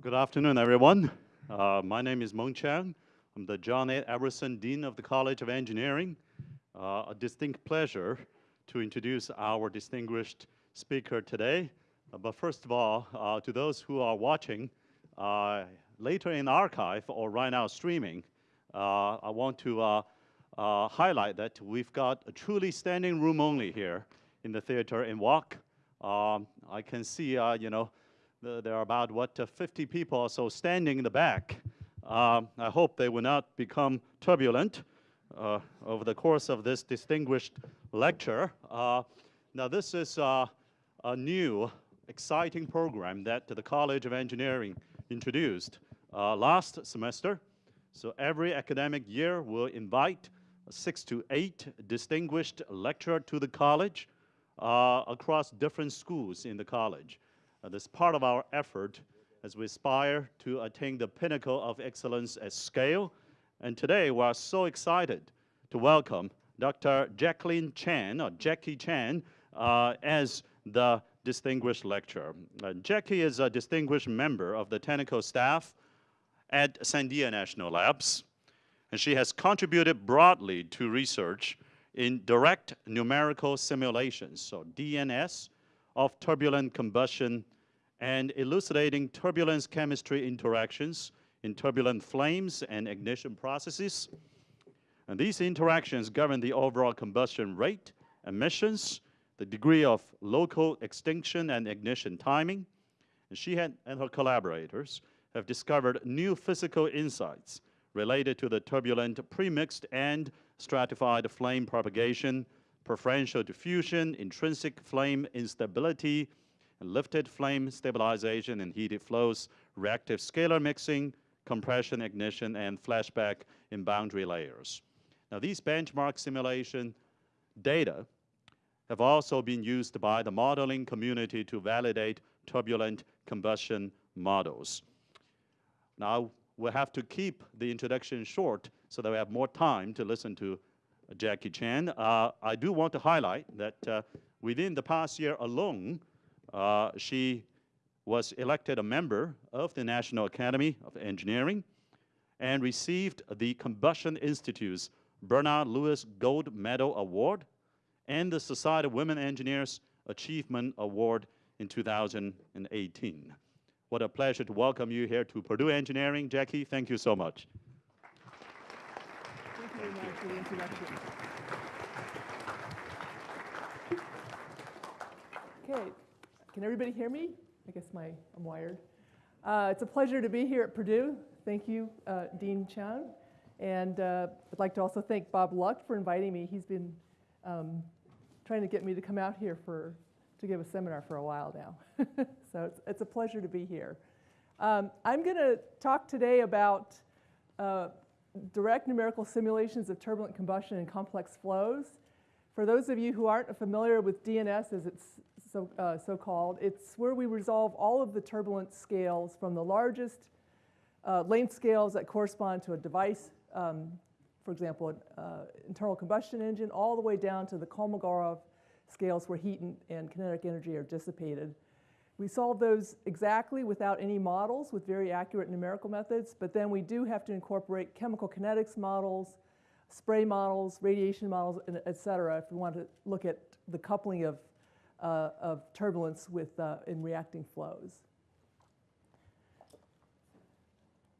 Well, good afternoon, everyone. Uh, my name is Mung Chiang. I'm the John A. Edwardson Dean of the College of Engineering. Uh, a distinct pleasure to introduce our distinguished speaker today. Uh, but first of all, uh, to those who are watching uh, later in archive or right now streaming, uh, I want to highlight that we've got a truly standing room only here in the theater in WAC. Um, I can see, you know, there are about, what, uh, 50 people or so standing in the back. Um, I hope they will not become turbulent uh, over the course of this distinguished lecture. Uh, now, this is uh, a new, exciting program that the College of Engineering introduced uh, last semester. So every academic year, we'll invite six to eight distinguished lecturers to the college uh, across different schools in the college. Uh, this part of our effort as we aspire to attain the pinnacle of excellence at scale. And today we are so excited to welcome Dr. Jacqueline Chen, or Jackie Chen, uh, as the distinguished lecturer. Uh, Jackie is a distinguished member of the technical staff at Sandia National Labs, and she has contributed broadly to research in direct numerical simulations, so DNS, of turbulent combustion and elucidating turbulence chemistry interactions in turbulent flames and ignition processes. And these interactions govern the overall combustion rate, emissions, the degree of local extinction and ignition timing. And she had, and her collaborators have discovered new physical insights related to the turbulent premixed and stratified flame propagation, preferential diffusion, intrinsic flame instability, lifted flame stabilization and heated flows, reactive scalar mixing, compression ignition, and flashback in boundary layers. Now these benchmark simulation data have also been used by the modeling community to validate turbulent combustion models. Now, we'll have to keep the introduction short so that we have more time to listen to Jackie Chen. Uh, I do want to highlight that uh, within the past year alone, uh, she was elected a member of the National Academy of Engineering and received the Combustion Institute's Bernard Lewis Gold Medal Award and the Society of Women Engineers Achievement Award in 2018. What a pleasure to welcome you here to Purdue Engineering. Jackie, thank you so much. Thank you very much for the introduction. Okay, can everybody hear me? I guess my, I'm wired. Uh, it's a pleasure to be here at Purdue. Thank you, uh, Dean Chiang. And uh, I'd like to also thank Bob Lucht for inviting me. He's been um, trying to get me to come out here for, to give a seminar for a while now. so it's, it's, a pleasure to be here. Um, I'm going to talk today about uh, direct numerical simulations of turbulent combustion and complex flows. For those of you who aren't familiar with DNS as it's so, uh, so-called. It's where we resolve all of the turbulence scales from the largest uh, length scales that correspond to a device, um, for example, an uh, internal combustion engine, all the way down to the Kolmogorov scales where heat and, and kinetic energy are dissipated. We solve those exactly without any models with very accurate numerical methods, but then we do have to incorporate chemical kinetics models, spray models, radiation models, et cetera, if we want to look at the coupling of uh, of turbulence with, uh, in reacting flows.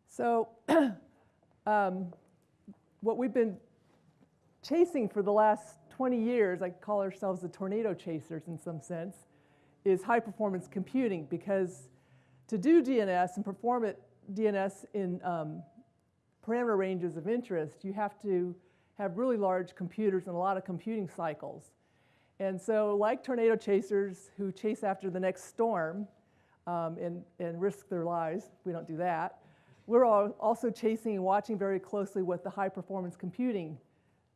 So um, what we've been chasing for the last 20 years, I call ourselves the tornado chasers in some sense, is high performance computing because to do DNS and perform it DNS in um, parameter ranges of interest, you have to have really large computers and a lot of computing cycles. And so like tornado chasers who chase after the next storm um, and, and risk their lives, we don't do that, we're also chasing and watching very closely what the high performance computing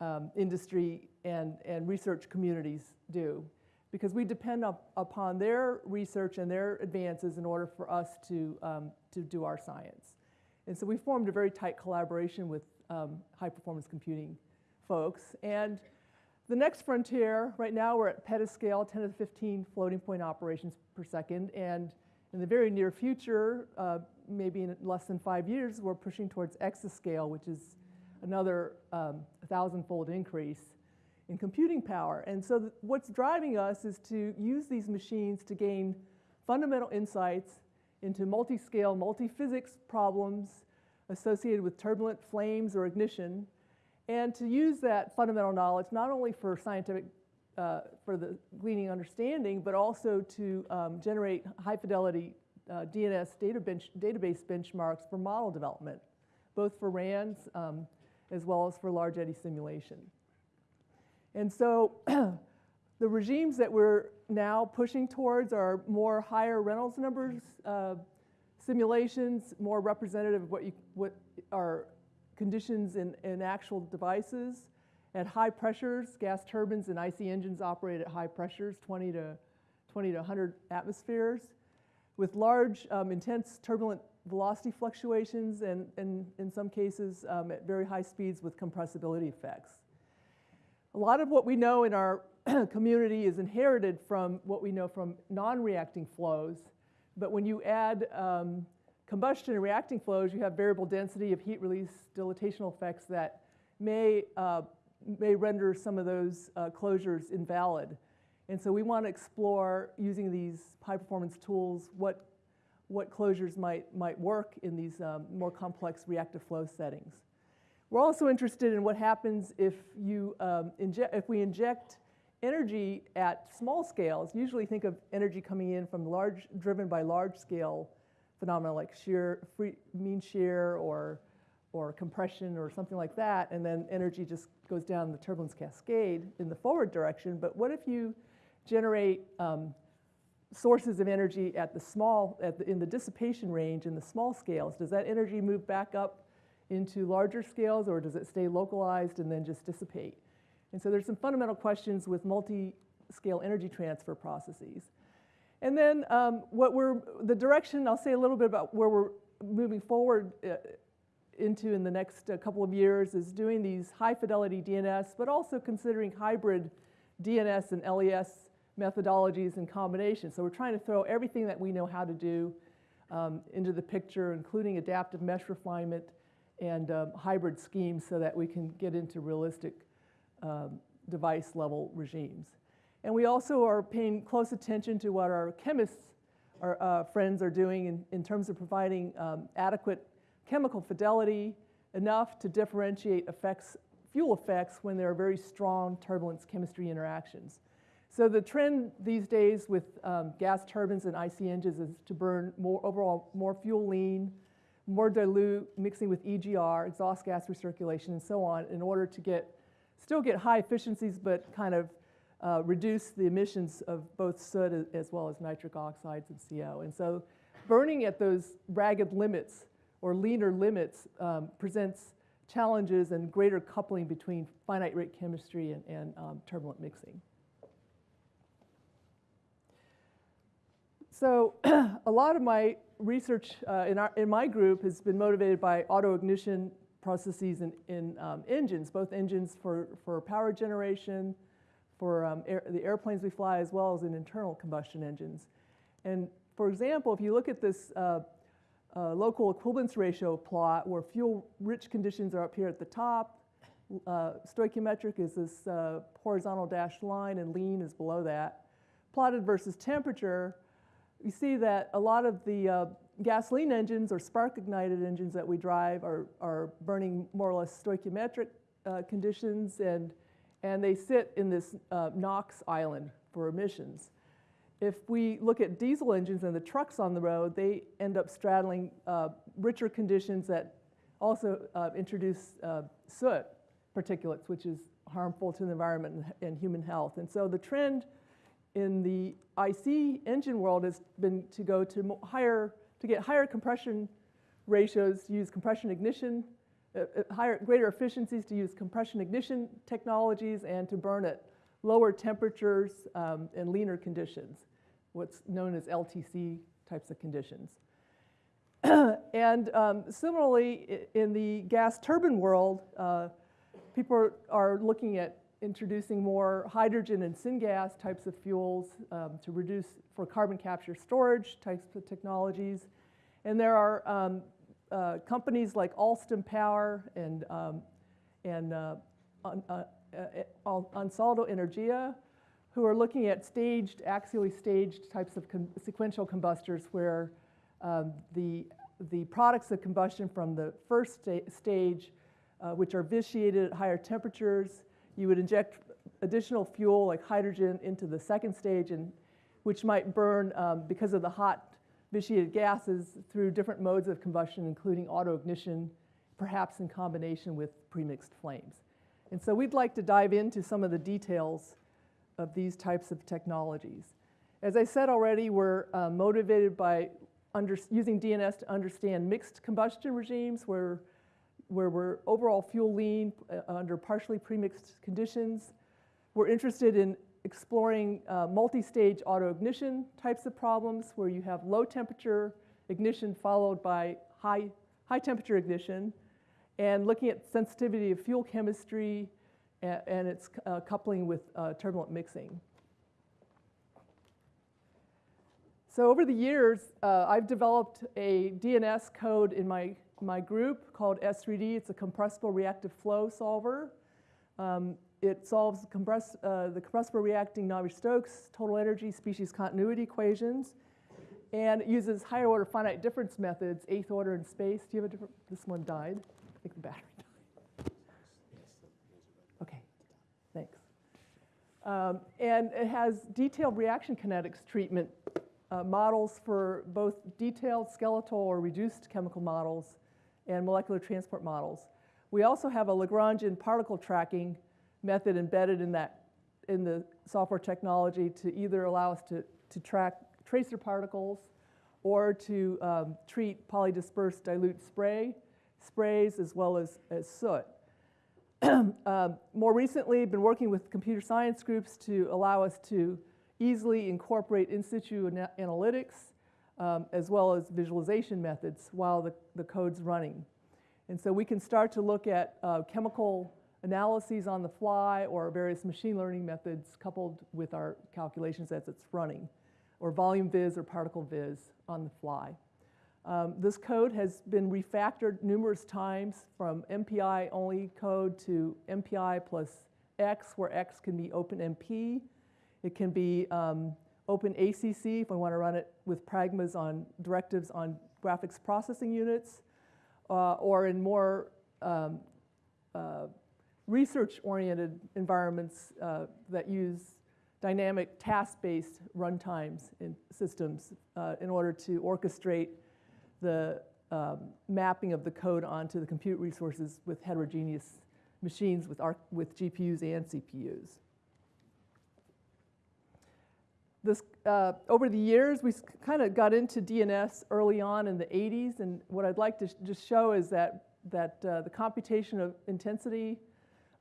um, industry and, and research communities do because we depend up, upon their research and their advances in order for us to, um, to do our science. And so we formed a very tight collaboration with um, high performance computing folks. And the next frontier, right now we're at petascale, 10 to the 15 floating point operations per second. And In the very near future, uh, maybe in less than five years, we're pushing towards exascale, which is another um, thousand-fold increase in computing power. And so what's driving us is to use these machines to gain fundamental insights into multi-scale, multi-physics problems associated with turbulent flames or ignition, and to use that fundamental knowledge not only for scientific, uh, for the gleaning understanding, but also to um, generate high fidelity uh, DNS data bench, database benchmarks for model development, both for RANS um, as well as for large eddy simulation. And so the regimes that we're now pushing towards are more higher Reynolds numbers uh, simulations, more representative of what, you, what are conditions in, in actual devices. At high pressures, gas turbines and IC engines operate at high pressures, 20 to, 20 to 100 atmospheres, with large, um, intense turbulent velocity fluctuations and, and in some cases um, at very high speeds with compressibility effects. A lot of what we know in our community is inherited from what we know from non-reacting flows, but when you add um, combustion and reacting flows, you have variable density of heat release dilatational effects that may, uh, may render some of those uh, closures invalid. And so we want to explore using these high performance tools what, what closures might, might work in these um, more complex reactive flow settings. We're also interested in what happens if, you, um, inject, if we inject energy at small scales. Usually think of energy coming in from large, driven by large scale phenomena like shear, free, mean shear or, or compression or something like that, and then energy just goes down the turbulence cascade in the forward direction. But what if you generate um, sources of energy at the small, at the, in the dissipation range in the small scales? Does that energy move back up into larger scales or does it stay localized and then just dissipate? And so there's some fundamental questions with multi-scale energy transfer processes. And then um, what we're, the direction, I'll say a little bit about where we're moving forward uh, into in the next uh, couple of years is doing these high fidelity DNS, but also considering hybrid DNS and LES methodologies in combination. So we're trying to throw everything that we know how to do um, into the picture, including adaptive mesh refinement and um, hybrid schemes so that we can get into realistic um, device level regimes. And we also are paying close attention to what our chemists, our uh, friends are doing in, in terms of providing um, adequate chemical fidelity enough to differentiate effects, fuel effects when there are very strong turbulence chemistry interactions. So the trend these days with um, gas turbines and IC engines is to burn more overall more fuel lean, more dilute, mixing with EGR, exhaust gas recirculation, and so on, in order to get still get high efficiencies, but kind of uh, reduce the emissions of both soot as well as nitric oxides and CO. And so burning at those ragged limits or leaner limits um, presents challenges and greater coupling between finite rate chemistry and, and um, turbulent mixing. So a lot of my research uh, in, our, in my group has been motivated by auto ignition processes in, in um, engines, both engines for, for power generation, for um, air, the airplanes we fly, as well as in internal combustion engines. And for example, if you look at this uh, uh, local equivalence ratio plot where fuel-rich conditions are up here at the top, uh, stoichiometric is this uh, horizontal dashed line, and lean is below that. Plotted versus temperature, you see that a lot of the uh, gasoline engines or spark ignited engines that we drive are, are burning more or less stoichiometric uh, conditions and, and they sit in this uh, NOx island for emissions. If we look at diesel engines and the trucks on the road, they end up straddling uh, richer conditions that also uh, introduce uh, soot particulates, which is harmful to the environment and, human health. And so the trend in the IC engine world has been to go to higher to get higher compression ratios, use compression ignition, higher, greater efficiencies to use compression ignition technologies and to burn at lower temperatures um, and leaner conditions, what's known as LTC types of conditions. and um, similarly, in the gas turbine world, uh, people are, are, looking at introducing more hydrogen and syngas types of fuels um, to reduce for carbon capture storage types of technologies. And there are um, uh, companies like Alstom Power and, um, and uh, uh, uh, Ansaldo Energia who are looking at staged, axially staged types of com- sequential combustors where um, the, the products of combustion from the first sta- stage, uh, which are vitiated at higher temperatures, you would inject additional fuel like hydrogen into the second stage, and which might burn um, because of the hot vitiated gases through different modes of combustion, including autoignition, perhaps in combination with premixed flames. And so we'd like to dive into some of the details of these types of technologies. As I said already, we're uh, motivated by using DNS to understand mixed combustion regimes where, where we're overall fuel lean uh, under partially premixed conditions. We're interested in exploring uh, multi-stage autoignition types of problems where you have low temperature ignition followed by high, high temperature ignition and looking at sensitivity of fuel chemistry and, and its uh, coupling with uh, turbulent mixing. So over the years, uh, I've developed a DNS code in my, my group called S3D. It's a compressible reactive flow solver. Um, it solves compress, uh, the compressible reacting Navier-Stokes total energy species continuity equations and it uses higher order finite difference methods, eighth order in space. Do you have a different, this one died? I think the battery died. Okay, thanks. Um, and it has detailed reaction kinetics treatment uh, models for both detailed skeletal or reduced chemical models and molecular transport models. We also have a Lagrangian particle tracking method embedded in that in the software technology to either allow us to, to track tracer particles or to um, treat polydispersed dilute spray, sprays as well as, as soot. um, more recently, been working with computer science groups to allow us to easily incorporate in situ ana analytics um, as well as visualization methods while the, the code's running. And so we can start to look at uh, chemical analyses on the fly or various machine learning methods coupled with our calculations as it's running, or volume viz or particle viz on the fly. Um, this code has been refactored numerous times from MPI only code to MPI plus X, where X can be OpenMP. It can be um, OpenACC if we want to run it with pragmas on directives on graphics processing units, uh, or in more um, uh, research-oriented environments uh, that use dynamic task-based runtimes in systems uh, in order to orchestrate the um, mapping of the code onto the compute resources with heterogeneous machines with, our, with GPUs and CPUs. This, uh, over the years, we kind of got into DNS early on in the 80s, and what I'd like to sh just show is that, that uh, the computation of intensity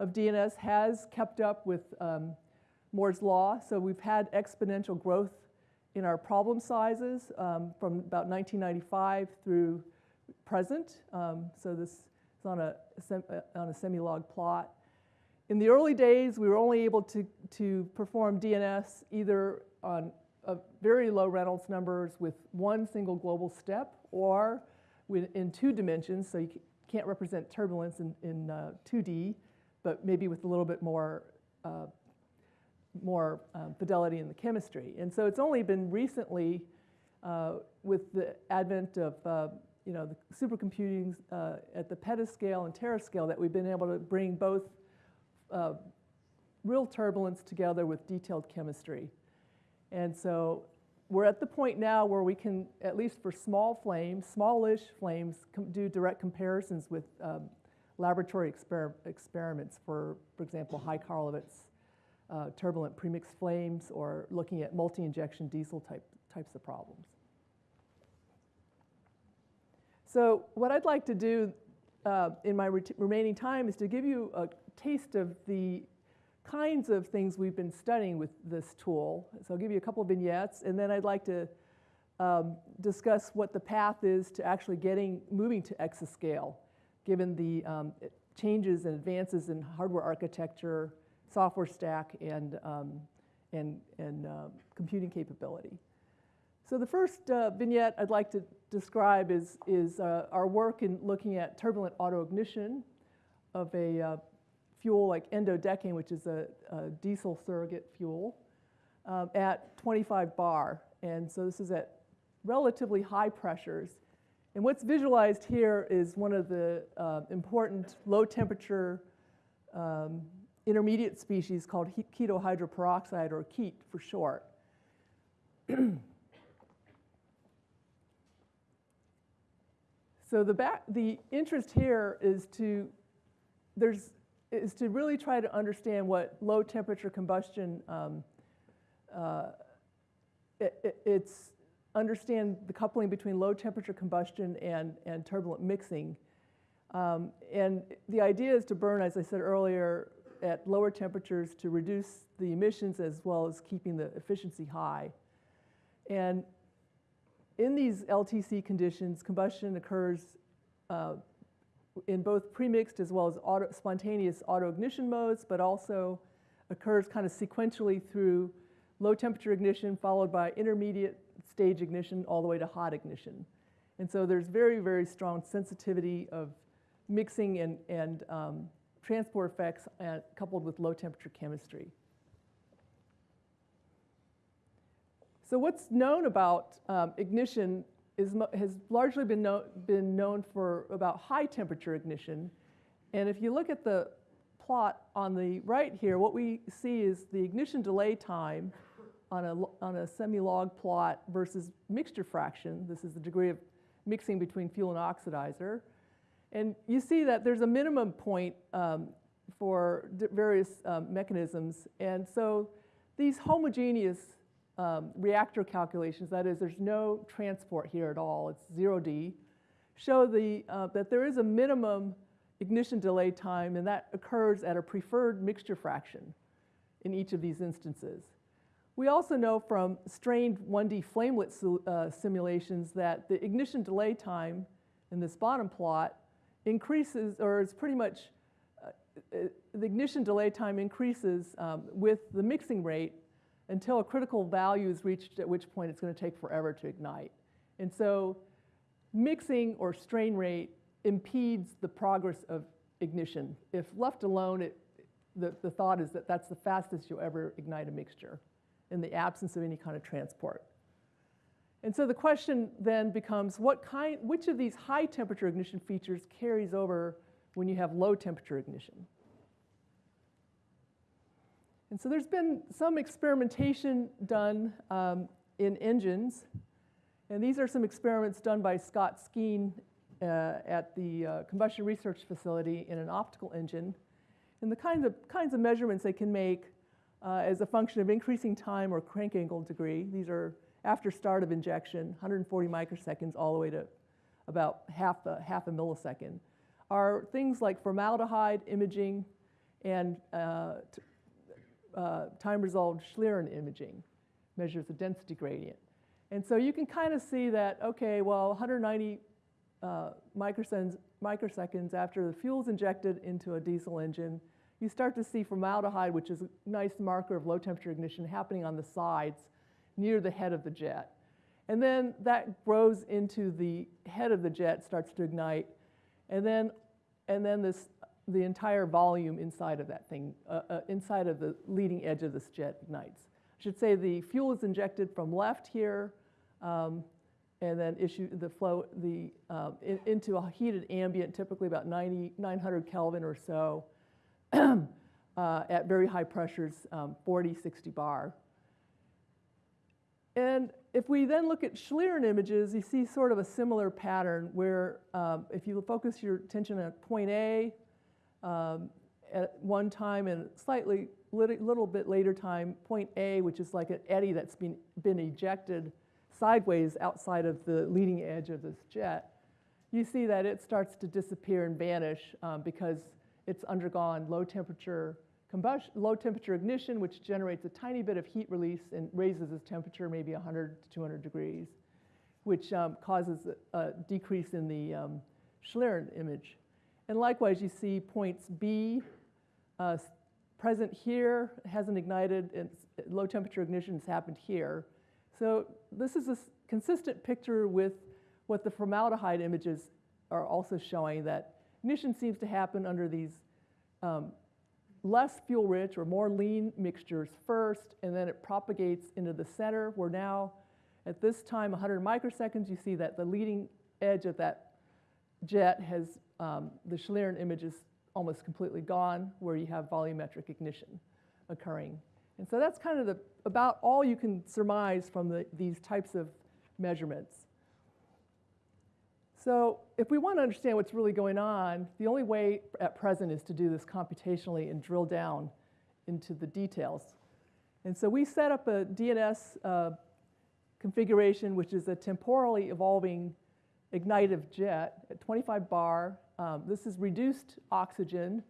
of DNS has kept up with um, Moore's law. So we've had exponential growth in our problem sizes um, from about 1995 through present. Um, so this is on a, uh, on a semi-log plot. In the early days, we were only able to, to perform DNS either on very low Reynolds numbers with one single global step or in two dimensions, so you can't represent turbulence in, in uh, 2D, but maybe with a little bit more, uh, more um, fidelity in the chemistry. And so it's only been recently, uh, with the advent of uh, you know, the supercomputing uh, at the petascale and terascale, that we've been able to bring both uh, real turbulence together with detailed chemistry. And so we're at the point now where we can, at least for small flames, smallish flames, do direct comparisons with um, laboratory exper experiments for, for example, high Karlovitz uh, turbulent premixed flames or looking at multi-injection diesel type, types of problems. So what I'd like to do uh, in my remaining time is to give you a taste of the kinds of things we've been studying with this tool. So I'll give you a couple of vignettes, and then I'd like to um, discuss what the path is to actually getting moving to exascale given the um, changes and advances in hardware architecture, software stack and, um, and, and uh, computing capability. So the first uh, vignette I'd like to describe is, is uh, our work in looking at turbulent autoignition of a uh, fuel like n-dodecane, which is a, a diesel surrogate fuel, um, at 25 bar. And so this is at relatively high pressures. And what's visualized here is one of the uh, important low temperature um, intermediate species called keto hydroperoxide or KET for short. so the, back, the interest here is to, there's, is to really try to understand what low temperature combustion, um, uh, it, it, it's understand the coupling between low temperature combustion and, and turbulent mixing. Um, and the idea is to burn, as I said earlier, at lower temperatures to reduce the emissions as well as keeping the efficiency high. And in these LTC conditions, combustion occurs uh, in both premixed as well as auto, spontaneous modes, but also occurs kind of sequentially through low temperature ignition followed by intermediate stage ignition all the way to hot ignition. And so there's very, very strong sensitivity of mixing and, and um, transport effects uh, coupled with low temperature chemistry. So what's known about um, ignition is, has largely been, know, been known for about high temperature ignition. And if you look at the plot on the right here, what we see is the ignition delay time on a, on a semi-log plot versus mixture fraction. This is the degree of mixing between fuel and oxidizer. And you see that there's a minimum point um, for various um, mechanisms. And so these homogeneous um, reactor calculations, that is, there's no transport here at all, it's zero D, show the, uh, that there is a minimum ignition delay time, and that occurs at a preferred mixture fraction in each of these instances. We also know from strained 1D flamelet uh, simulations that the ignition delay time in this bottom plot increases, or is pretty much, uh, uh, the ignition delay time increases um, with the mixing rate until a critical value is reached, at which point it's going to take forever to ignite. And so mixing or strain rate impedes the progress of ignition. If left alone, it, the, the thought is that that's the fastest you'll ever ignite a mixture in the absence of any kind of transport. And so the question then becomes what kind, which of these high temperature ignition features carries over when you have low temperature ignition? And so there's been some experimentation done um, in engines. And these are some experiments done by Scott Skeen uh, at the uh, Combustion Research Facility in an optical engine. And the kinds of, kinds of measurements they can make uh, as a function of increasing time or crank angle degree. These are after start of injection, 140 microseconds all the way to about half a, half a millisecond, are things like formaldehyde imaging and uh, uh, time-resolved Schlieren imaging, measures the density gradient. And so you can kind of see that, okay, well, 190 uh, microseconds, microseconds after the fuel is injected into a diesel engine, you start to see formaldehyde, which is a nice marker of low temperature ignition, happening on the sides near the head of the jet. And then that grows into the head of the jet, starts to ignite, and then, and then this, the entire volume inside of that thing, uh, uh, inside of the leading edge of this jet ignites. I should say the fuel is injected from left here, um, and then issue the flow the, um, in, into a heated ambient, typically about 90, 900 Kelvin or so, uh, at very high pressures, um, 40, 60 bar. And if we then look at Schlieren images, you see sort of a similar pattern where um, if you focus your attention at point A um, at one time and slightly little, little bit later time, point A, which is like an eddy that's been, been ejected sideways outside of the leading edge of this jet, you see that it starts to disappear and vanish um, because it's undergone low temperature combustion, low temperature ignition, which generates a tiny bit of heat release and raises its temperature maybe 100 to 200 degrees, which um, causes a, a, decrease in the um, Schlieren image. And likewise, you see points B uh, present here, hasn't ignited, and low temperature ignition has happened here. So this is a consistent picture with what the formaldehyde images are also showing, that ignition seems to happen under these um, less fuel-rich or more lean mixtures first, and then it propagates into the center. We're now, at this time, 100 microseconds, you see that the leading edge of that jet has, um, the Schlieren image is almost completely gone, where you have volumetric ignition occurring. And so that's kind of the, about all you can surmise from the, these types of measurements. So if we want to understand what's really going on, the only way at present is to do this computationally and drill down into the details. And so we set up a DNS uh, configuration, which is a temporally evolving ignitive jet at 25 bar. Um, this is reduced oxygen,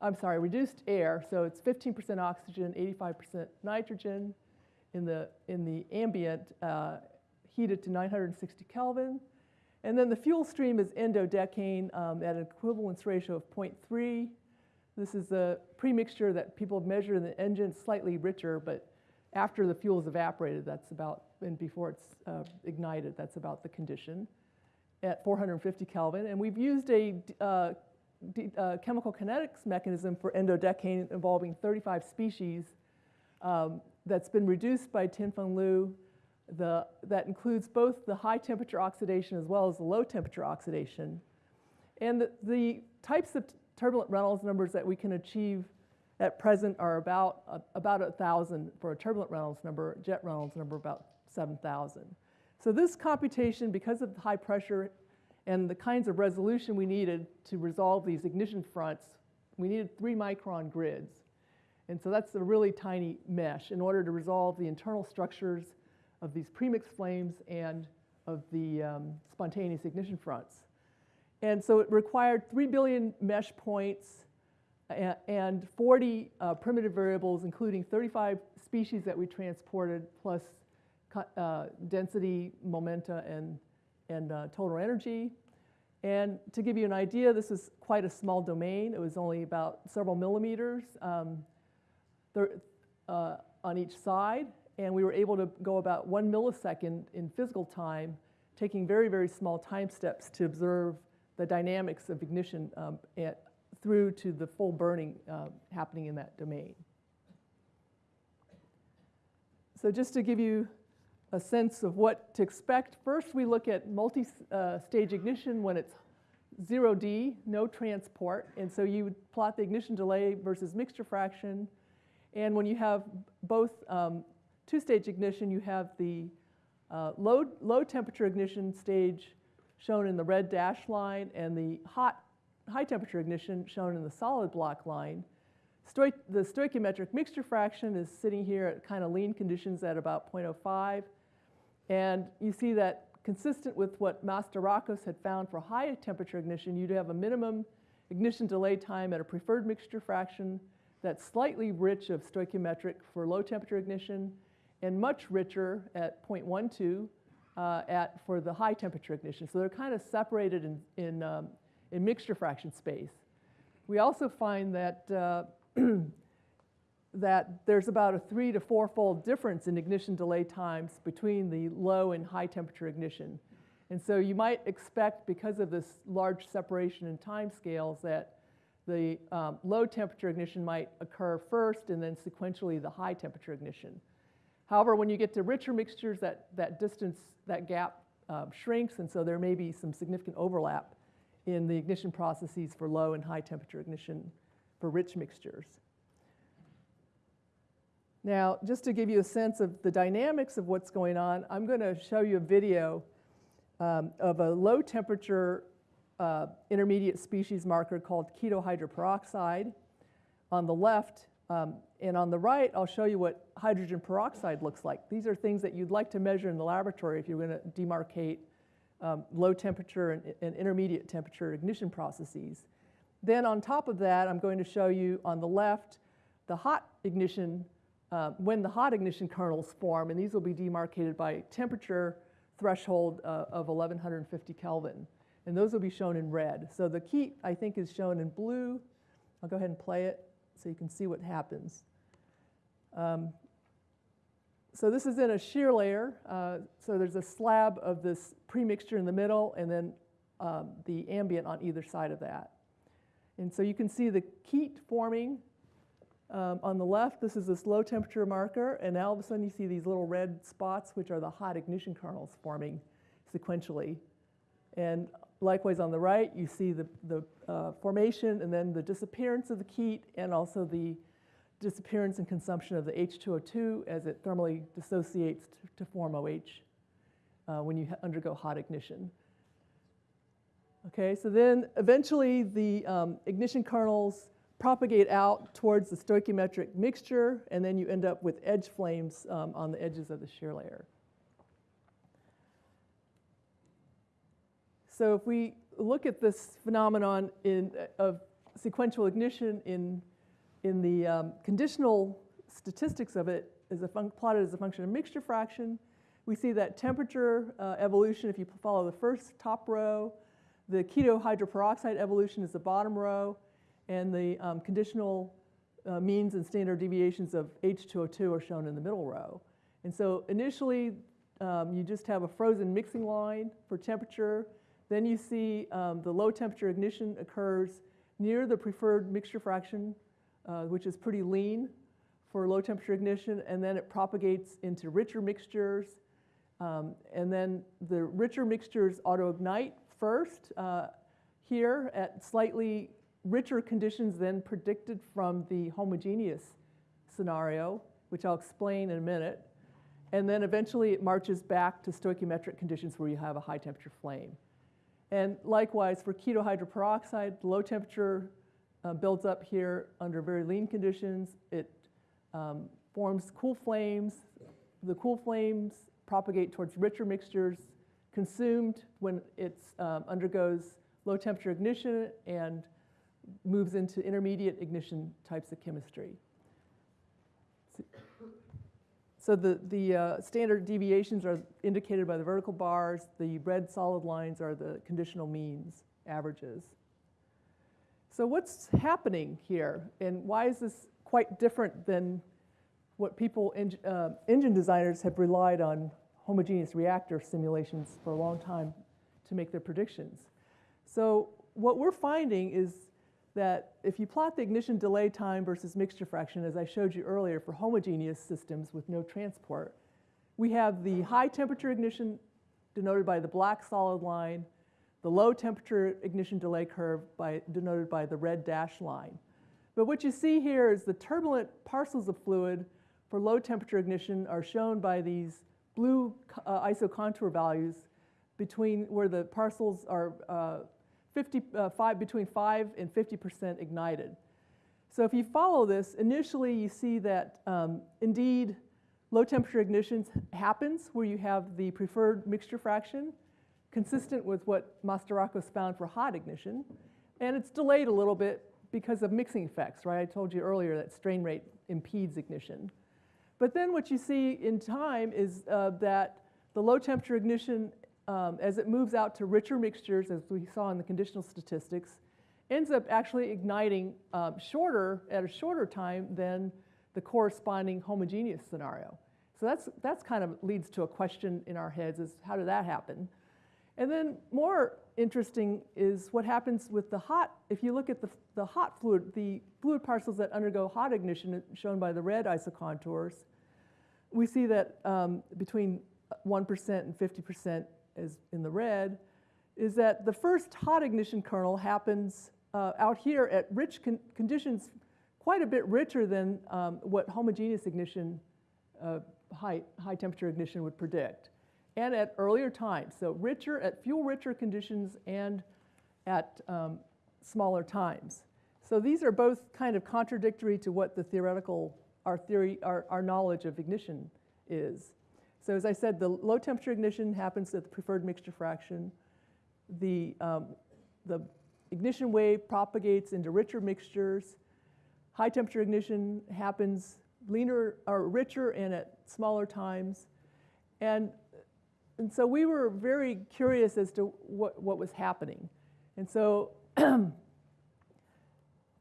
I'm sorry, reduced air, so it's 15% oxygen, 85% nitrogen in the, in the ambient, uh, heated to 960 Kelvin. And then the fuel stream is n-dodecane um, at an equivalence ratio of 0.3. This is the premixture that people have measured in the engine, slightly richer, but after the fuel is evaporated, that's about, and before it's uh, ignited, that's about the condition at 450 Kelvin. And we've used a uh, uh, chemical kinetics mechanism for n-dodecane involving 35 species um, that's been reduced by Tianfeng Lu. The, that includes both the high temperature oxidation as well as the low temperature oxidation. And the, the types of turbulent Reynolds numbers that we can achieve at present are about, uh, about 1,000 for a turbulent Reynolds number, jet Reynolds number about 7,000. So this computation, because of the high pressure and the kinds of resolution we needed to resolve these ignition fronts, we needed three micron grids. And so that's a really tiny mesh in order to resolve the internal structures of these premixed flames and of the um, spontaneous ignition fronts. And so it required 3 billion mesh points and 40 uh, primitive variables, including 35 species that we transported, plus uh, density, momenta, and, and uh, total energy. And to give you an idea, this is quite a small domain. It was only about several millimeters um, uh, on each side. And we were able to go about one millisecond in physical time, taking very, very small time steps to observe the dynamics of ignition um, at, through to the full burning uh, happening in that domain. So just to give you a sense of what to expect, first we look at multi-stage ignition when it's 0D, no transport. And so you would plot the ignition delay versus mixture fraction. And when you have both um, two-stage ignition, you have the uh, low, low temperature ignition stage shown in the red dash line and the hot, high temperature ignition shown in the solid block line. The stoichiometric mixture fraction is sitting here at kind of lean conditions at about 0.05. And you see that consistent with what Mastorakos had found for high temperature ignition, you'd have a minimum ignition delay time at a preferred mixture fraction that's slightly rich of stoichiometric for low temperature ignition and much richer at 0.12 uh, at, for the high temperature ignition. So they're kind of separated in, in, um, in mixture fraction space. We also find that, uh, that there's about a three to four fold difference in ignition delay times between the low and high temperature ignition. And so you might expect, because of this large separation in time scales, that the um, low temperature ignition might occur first and then sequentially the high temperature ignition. However, when you get to richer mixtures, that, that distance, that gap uh, shrinks, and so there may be some significant overlap in the ignition processes for low and high temperature ignition for rich mixtures. Now, just to give you a sense of the dynamics of what's going on, I'm going to show you a video um, of a low temperature uh, intermediate species marker called keto hydroperoxide. on the left. Um, and on the right, I'll show you what hydrogen peroxide looks like. These are things that you'd like to measure in the laboratory if you're going to demarcate um, low temperature and, and intermediate temperature ignition processes. Then on top of that, I'm going to show you on the left the hot ignition, uh, when the hot ignition kernels form, and these will be demarcated by temperature threshold uh, of 1150 Kelvin. And those will be shown in red. So the key, I think, is shown in blue. I'll go ahead and play it. so you can see what happens. Um, so this is in a shear layer. Uh, so there's a slab of this premixture in the middle and then um, the ambient on either side of that. And so you can see the KET forming um, on the left. This is this low temperature marker. And now all of a sudden you see these little red spots, which are the hot ignition kernels forming sequentially. And likewise on the right, you see the, the uh, formation and then the disappearance of the KET and also the disappearance and consumption of the H2O2 as it thermally dissociates to, form OH uh, when you undergo hot ignition. Okay, so then eventually the um, ignition kernels propagate out towards the stoichiometric mixture, and then you end up with edge flames um, on the edges of the shear layer. So if we look at this phenomenon in, of sequential ignition in, in the um, conditional statistics of it is a plotted as a function of mixture fraction, we see that temperature uh, evolution, if you follow the first top row, the keto hydroperoxide evolution is the bottom row, and the um, conditional uh, means and standard deviations of H2O2 are shown in the middle row. And so initially, um, you just have a frozen mixing line for temperature, then you see um, the low temperature ignition occurs near the preferred mixture fraction, uh, which is pretty lean for low temperature ignition, and then it propagates into richer mixtures. Um, and then the richer mixtures auto-ignite first uh, here at slightly richer conditions than predicted from the homogeneous scenario, which I'll explain in a minute. And then eventually it marches back to stoichiometric conditions where you have a high temperature flame. And likewise, for keto hydroperoxide, low temperature uh, builds up here under very lean conditions. It um, forms cool flames. The cool flames propagate towards richer mixtures, consumed when it um, undergoes low temperature ignition and moves into intermediate ignition types of chemistry. So the, the uh, standard deviations are indicated by the vertical bars. The red solid lines are the conditional means, averages. So what's happening here? And why is this quite different than what people, uh, engine designers have relied on homogeneous reactor simulations for a long time to make their predictions? So what we're finding is that if you plot the ignition delay time versus mixture fraction, as I showed you earlier for homogeneous systems with no transport, we have the high temperature ignition denoted by the black solid line, the low temperature ignition delay curve by, denoted by the red dash line. But what you see here is the turbulent parcels of fluid for low temperature ignition are shown by these blue uh, isocontour values between where the parcels are uh, 50, uh, five, between 5 and 50% ignited. So if you follow this, initially you see that um, indeed low temperature ignition happens where you have the preferred mixture fraction consistent with what Mastorakos found for hot ignition. And it's delayed a little bit because of mixing effects, right? I told you earlier that strain rate impedes ignition. But then what you see in time is uh, that the low temperature ignition um, as it moves out to richer mixtures, as we saw in the conditional statistics, ends up actually igniting um, shorter, at a shorter time than the corresponding homogeneous scenario. So that's, that's kind of leads to a question in our heads is how did that happen? And then more interesting is what happens with the hot, if you look at the, the hot fluid, the fluid parcels that undergo hot ignition shown by the red isocontours, we see that um, between 1% and 50% is in the red, is that the first hot ignition kernel happens uh, out here at rich con conditions quite a bit richer than um, what homogeneous ignition, uh, high, high temperature ignition would predict, and at earlier times. So richer, at fuel richer conditions and at um, smaller times. So these are both kind of contradictory to what the theoretical, our theory, our, our knowledge of ignition is. So as I said, the low temperature ignition happens at the preferred mixture fraction. The, um, the ignition wave propagates into richer mixtures. High temperature ignition happens leaner or richer and at smaller times. And, and so we were very curious as to what, what was happening. And so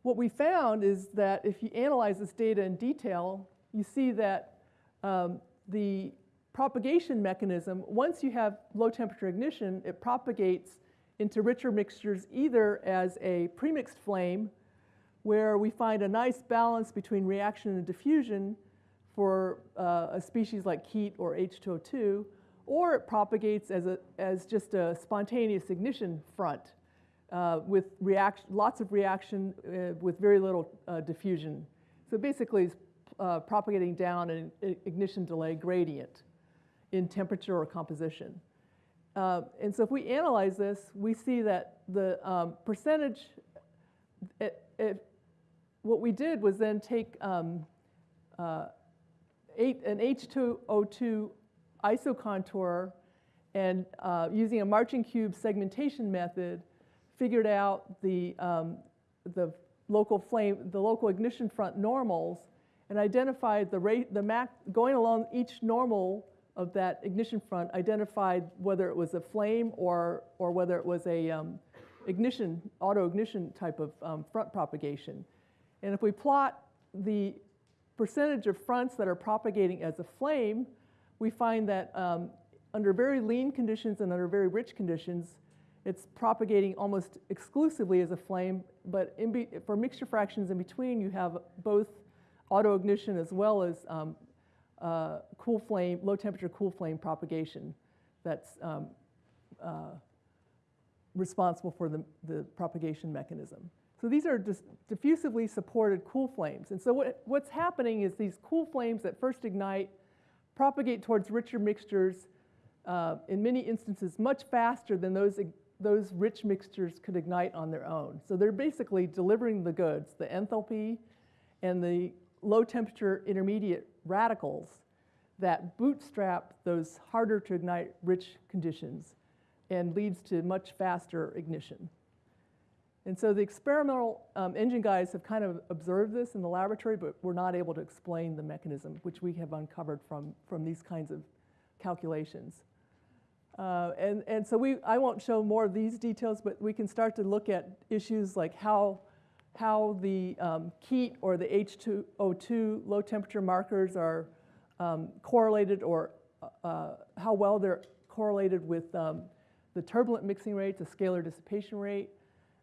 what we found is that if you analyze this data in detail, you see that um, the propagation mechanism, once you have low temperature ignition, it propagates into richer mixtures either as a premixed flame, where we find a nice balance between reaction and diffusion for uh, a species like heat or H2O2, or it propagates as, a, as just a spontaneous ignition front uh, with reaction, lots of reaction uh, with very little uh, diffusion. So basically, it's uh, propagating down an ignition delay gradient in temperature or composition. Uh, and so if we analyze this, we see that the um, percentage, it, it, what we did was then take um, uh, eight, an H2O2 isocontour and uh, using a Marching cube segmentation method, figured out the, um, the local flame, the local ignition front normals, and identified the rate, the mac, going along each normal of that ignition front, identified whether it was a flame or, or whether it was a um, ignition, auto ignition type of um, front propagation. And if we plot the percentage of fronts that are propagating as a flame, we find that um, under very lean conditions and under very rich conditions, it's propagating almost exclusively as a flame, but for mixture fractions in between, you have both autoignition as well as um, uh, cool flame, low temperature cool flame propagation that's um, uh, responsible for the, the propagation mechanism. So these are just diffusively supported cool flames. And so what, what's happening is these cool flames that first ignite propagate towards richer mixtures uh, in many instances much faster than those those rich mixtures could ignite on their own. So they're basically delivering the goods, the enthalpy and the low temperature intermediate radicals that bootstrap those harder to ignite rich conditions and leads to much faster ignition. And so the experimental um, engine guys have kind of observed this in the laboratory, but we're not able to explain the mechanism, which we have uncovered from, from these kinds of calculations. Uh, and, and so we, I won't show more of these details, but we can start to look at issues like how, how the um, KET or the H2O2 low temperature markers are um, correlated or uh, how well they're correlated with um, the turbulent mixing rate, the scalar dissipation rate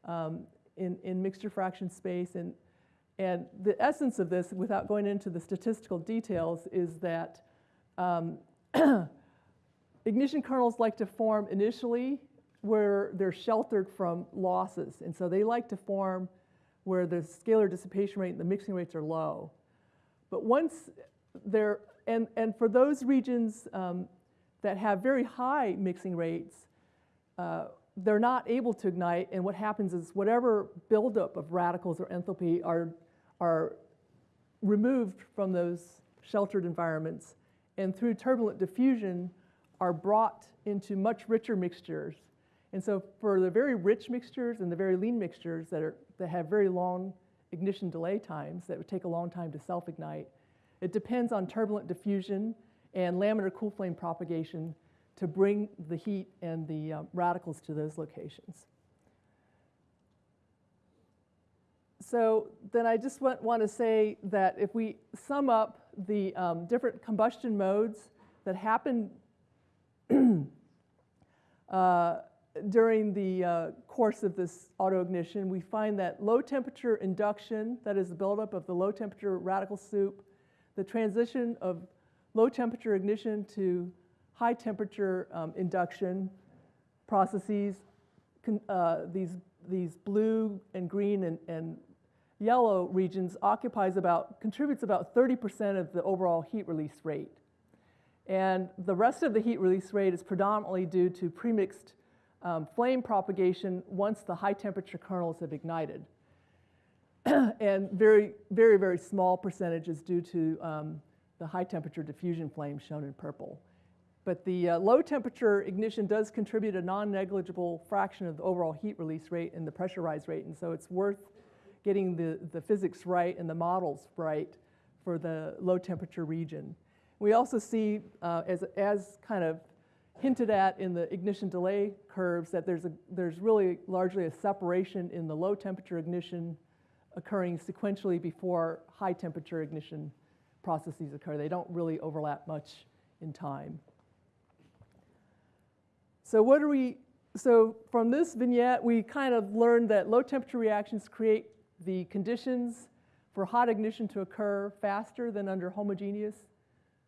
um, in, in mixture fraction space. And, and the essence of this, without going into the statistical details, is that um, ignition kernels like to form initially where they're sheltered from losses. And so they like to form where the scalar dissipation rate and the mixing rates are low. But once they're, and, and for those regions um, that have very high mixing rates, uh, they're not able to ignite. And what happens is whatever buildup of radicals or enthalpy are, are removed from those sheltered environments. And through turbulent diffusion, are brought into much richer mixtures. And so for the very rich mixtures and the very lean mixtures that, are, that have very long ignition delay times that would take a long time to self-ignite, it depends on turbulent diffusion and laminar cool flame propagation to bring the heat and the uh, radicals to those locations. So then I just want, want to say that if we sum up the um, different combustion modes that happen uh, during the uh, course of this autoignition, we find that low temperature induction, that is the buildup of the low temperature radical soup, the transition of low temperature ignition to high temperature um, induction processes, uh, these, these blue and green and, and yellow regions occupies about, contributes about 30% of the overall heat release rate. And the rest of the heat release rate is predominantly due to premixed um, flame propagation once the high temperature kernels have ignited. and very, very, very small percentages due to um, the high temperature diffusion flame shown in purple. But the uh, low temperature ignition does contribute a non-negligible fraction of the overall heat release rate and the pressure rise rate. And so it's worth getting the, the physics right and the models right for the low temperature region. We also see, uh, as, as kind of hinted at in the ignition delay curves, that there's, a, there's really largely a separation in the low temperature ignition occurring sequentially before high temperature ignition processes occur. They don't really overlap much in time. So what are we, so from this vignette, we kind of learned that low temperature reactions create the conditions for hot ignition to occur faster than under homogeneous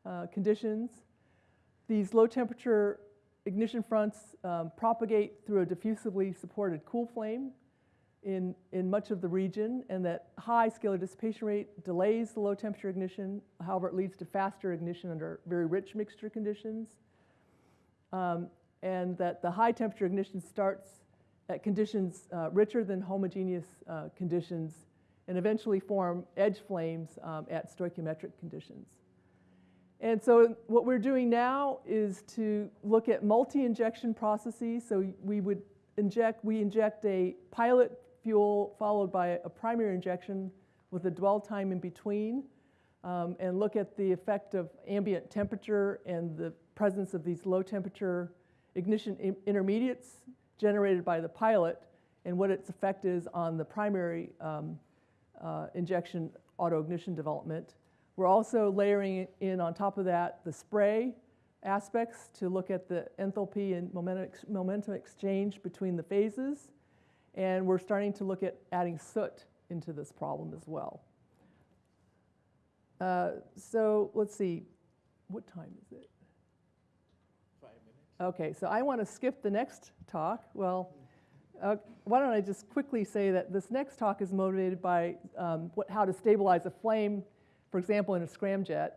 uh, conditions. These low temperature ignition fronts um, propagate through a diffusively supported cool flame in, in much of the region, and that high scalar dissipation rate delays the low temperature ignition. However, it leads to faster ignition under very rich mixture conditions. Um, and that the high temperature ignition starts at conditions uh, richer than homogeneous uh, conditions and eventually form edge flames um, at stoichiometric conditions. And so what we're doing now is to look at multi-injection processes. So we would inject, we inject a pilot fuel followed by a primary injection with a dwell time in between um, and look at the effect of ambient temperature and the presence of these low temperature ignition intermediates generated by the pilot and what its effect is on the primary um, uh, injection autoignition development. We're also layering in on top of that the spray aspects to look at the enthalpy and momentum, exchange between the phases. And we're starting to look at adding soot into this problem as well. Uh, so let's see, what time is it? Okay, so I want to skip the next talk. Well, uh, why don't I just quickly say that this next talk is motivated by um, what, how to stabilize a flame, for example, in a scramjet.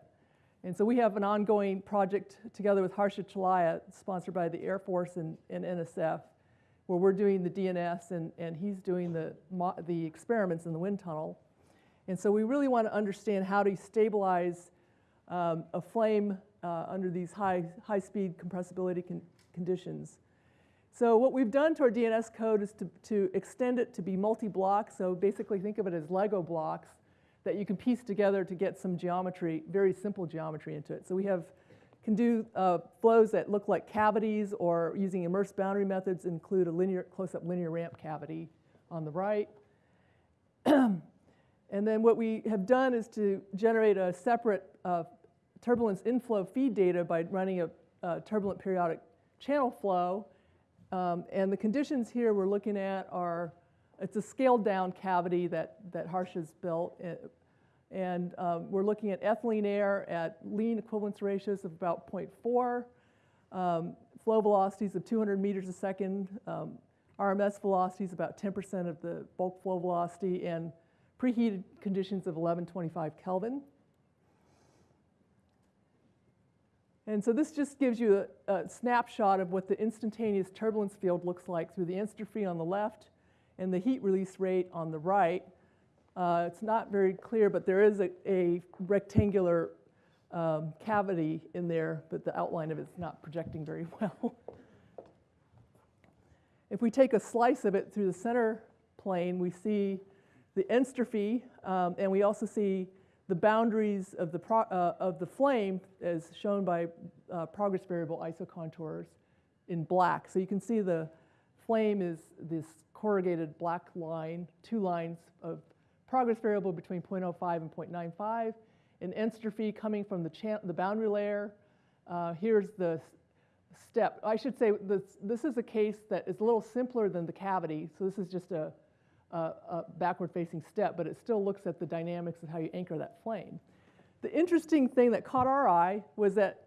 And so we have an ongoing project together with Harsha Chelliah, sponsored by the Air Force and, and NSF, where we're doing the DNS and, and he's doing the, the experiments in the wind tunnel. And so we really want to understand how to stabilize um, a flame uh, under these high, high speed compressibility con conditions. So what we've done to our DNS code is to, to extend it to be multi-block. So basically think of it as Lego blocks that you can piece together to get some geometry, very simple geometry into it. So we have, can do uh, flows that look like cavities or using immersed boundary methods include a linear, close-up linear ramp cavity on the right. and then what we have done is to generate a separate uh, turbulence inflow feed data by running a, a turbulent periodic channel flow. Um, and the conditions here we're looking at are, it's a scaled down cavity that, that Harsh has built. Uh, and um, we're looking at ethylene air at lean equivalence ratios of about 0.4, um, flow velocities of 200 meters a second, um, RMS velocities about 10% of the bulk flow velocity, and preheated conditions of 1125 Kelvin. And so this just gives you a, a, snapshot of what the instantaneous turbulence field looks like through the entropy on the left and the heat release rate on the right. Uh, it's not very clear, but there is a, a rectangular um, cavity in there, but the outline of it's not projecting very well. if we take a slice of it through the center plane, we see the entropy, um, and we also see the boundaries of the, uh, of the flame as shown by uh, progress variable isocontours in black. So you can see the flame is this corrugated black line, two lines of progress variable between 0.05 and 0.95, and entropy coming from the, the boundary layer. Uh, here's the step. I should say this, this is a case that is a little simpler than the cavity. So this is just a, a, a backward-facing step, but it still looks at the dynamics of how you anchor that flame. The interesting thing that caught our eye was that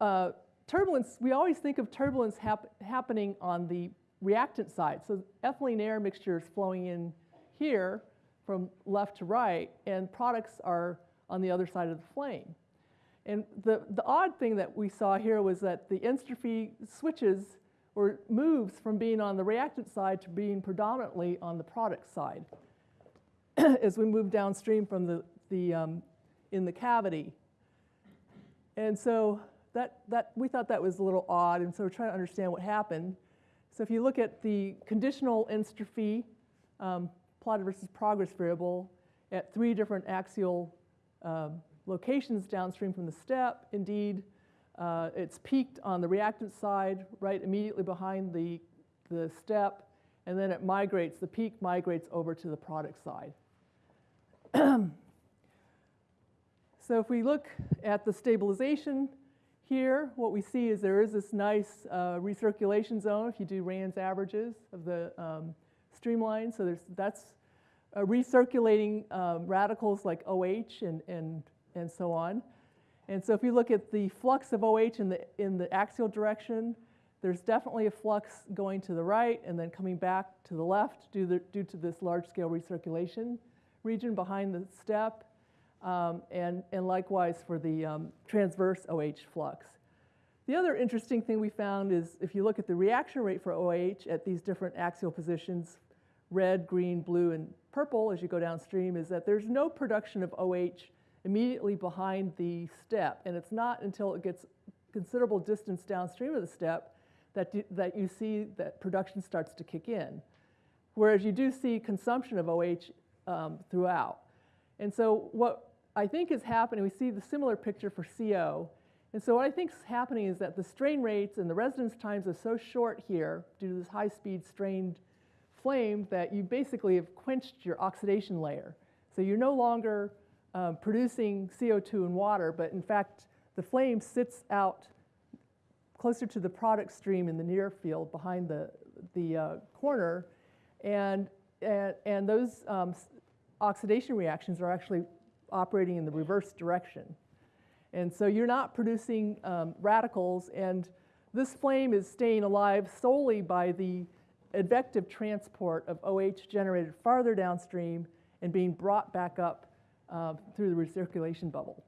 uh, turbulence, we always think of turbulence hap happening on the reactant side. So ethylene air mixture is flowing in here from left to right, and products are on the other side of the flame. And the, the odd thing that we saw here was that the entropy switches or moves from being on the reactant side to being predominantly on the product side as we move downstream from the, the um, in the cavity. And so that, that, we thought that was a little odd, and so we're trying to understand what happened. So if you look at the conditional entropy um, plotted versus progress variable at three different axial um, locations downstream from the step, indeed, uh, it's peaked on the reactant side, right immediately behind the, the step, and then it migrates, the peak migrates over to the product side. So if we look at the stabilization here, what we see is there is this nice uh, recirculation zone if you do RANS averages of the um, streamline. So there's, that's uh, recirculating um, radicals like OH and, and, and so on. And so if you look at the flux of OH in the, in the axial direction, there's definitely a flux going to the right and then coming back to the left due, the, due to this large-scale recirculation region behind the step. Um, and, and likewise for the um, transverse OH flux. The other interesting thing we found is if you look at the reaction rate for OH at these different axial positions, red, green, blue, and purple as you go downstream, is that there's no production of OH immediately behind the step. And it's not until it gets considerable distance downstream of the step that, that you see that production starts to kick in. Whereas you do see consumption of OH um, throughout. And so what I think is happening, we see the similar picture for CO. And so what I think is happening is that the strain rates and the residence times are so short here due to this high-speed strained flame that you basically have quenched your oxidation layer. So you're no longer um, producing CO2 and water, but in fact, the flame sits out closer to the product stream in the near field behind the, the uh, corner. And, and, and those um, oxidation reactions are actually operating in the reverse direction. And so you're not producing um, radicals, and this flame is staying alive solely by the advective transport of OH generated farther downstream and being brought back up uh, through the recirculation bubble.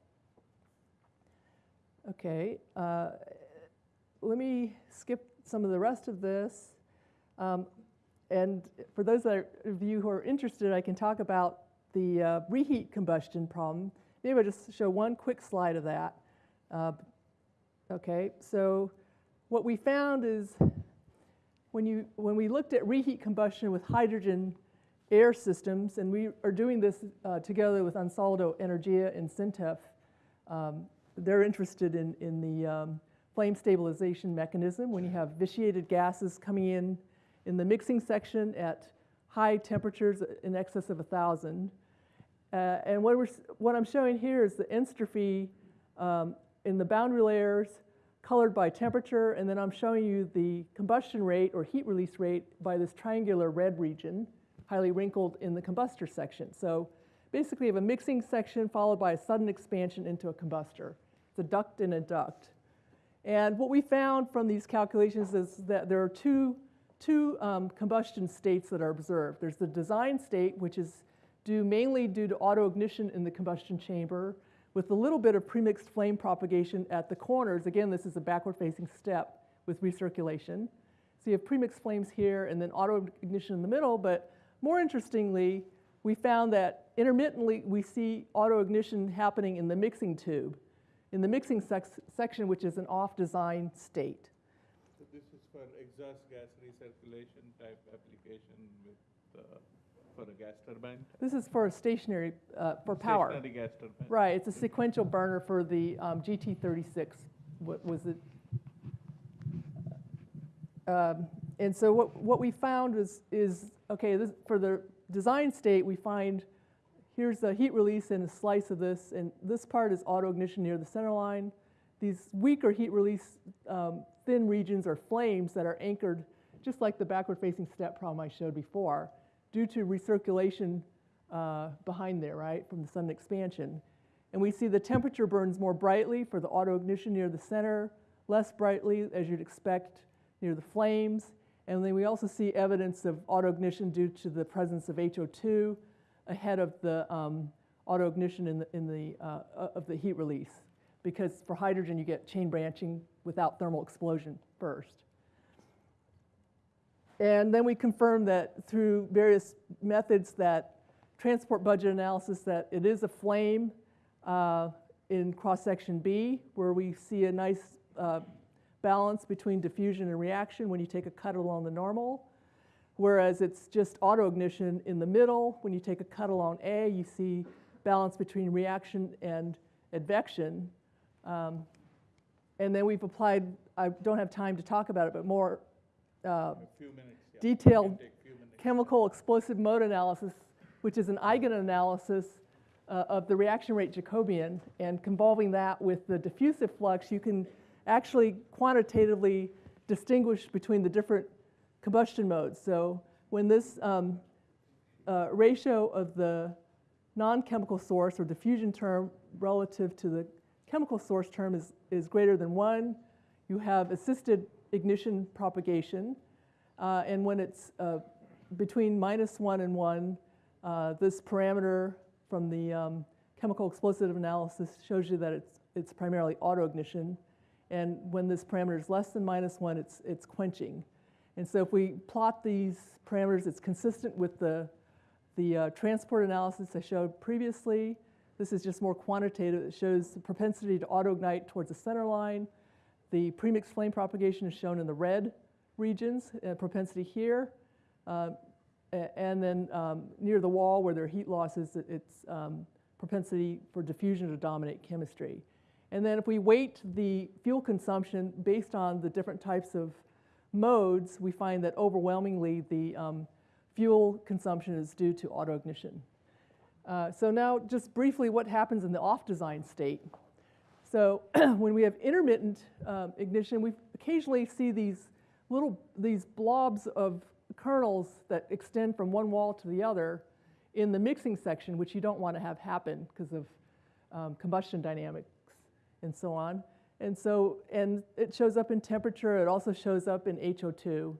Okay, uh, let me skip some of the rest of this. Um, and for those of you who are interested, I can talk about the uh, reheat combustion problem. Maybe I'll just show one quick slide of that. Uh, okay, so what we found is when, you, when we looked at reheat combustion with hydrogen air systems, and we are doing this uh, together with Ansaldo Energia and SINTEF, um, they're interested in, in the um, flame stabilization mechanism when you have vitiated gases coming in in the mixing section at high temperatures in excess of 1,000. Uh, and what, we're, what I'm showing here is the entropy um, in the boundary layers colored by temperature, and then I'm showing you the combustion rate or heat release rate by this triangular red region, highly wrinkled in the combustor section. So basically, you have a mixing section followed by a sudden expansion into a combustor. It's a duct in a duct. And what we found from these calculations is that there are two, two um, combustion states that are observed. There's the design state, which is due mainly due to autoignition in the combustion chamber, with a little bit of premixed flame propagation at the corners. Again, this is a backward-facing step with recirculation. So you have premixed flames here and then autoignition in the middle, but more interestingly, we found that intermittently we see autoignition happening in the mixing tube, in the mixing section, which is an off-design state. So this is for exhaust gas recirculation type application with, uh, for a gas turbine? This is for a stationary, uh, for power. Stationary gas turbine? Right, it's a sequential burner for the um, GT36, what was it? Um, And so what, what we found is, is, okay, this, for the design state, we find, here's the heat release in a slice of this, and this part is autoignition near the center line. These weaker heat release um, thin regions are flames that are anchored, just like the backward-facing step problem I showed before, due to recirculation uh, behind there, right, from the sudden expansion. And we see the temperature burns more brightly for the autoignition near the center, less brightly, as you'd expect, near the flames. And then we also see evidence of autoignition due to the presence of HO2 ahead of the um, autoignition in the, in the, uh, uh, of the heat release. Because for hydrogen, you get chain branching without thermal explosion first. And then we confirm that through various methods that transport budget analysis that it is a flame uh, in cross-section B, where we see a nice uh, balance between diffusion and reaction when you take a cut along the normal. Whereas it's just autoignition in the middle. When you take a cut along A, you see balance between reaction and advection. Um, and then we've applied, I don't have time to talk about it, but more uh, minutes, yeah. detailed Can few minutes. chemical explosive mode analysis, which is an eigenanalysis uh, of the reaction rate Jacobian and convolving that with the diffusive flux, you can actually quantitatively distinguish between the different combustion modes. So when this um, uh, ratio of the non-chemical source or diffusion term relative to the chemical source term is, is greater than one, you have assisted ignition propagation. Uh, and when it's uh, between minus one and one, uh, this parameter from the um, chemical explosive analysis shows you that it's, it's primarily autoignition. And when this parameter is less than minus one, it's, it's quenching. And so if we plot these parameters, it's consistent with the, the uh, transport analysis I showed previously. This is just more quantitative. It shows the propensity to autoignite towards the center line. The premix flame propagation is shown in the red regions, uh, propensity here. Uh, and then um, near the wall where there are heat losses, it's um, propensity for diffusion to dominate chemistry. And then if we weight the fuel consumption based on the different types of modes, we find that overwhelmingly the um, fuel consumption is due to autoignition. Uh, so now just briefly what happens in the off-design state. So when we have intermittent um, ignition, we occasionally see these little, these blobs of kernels that extend from one wall to the other in the mixing section, which you don't want to have happen because of um, combustion dynamics and so on. And so, and it shows up in temperature, it also shows up in HO2.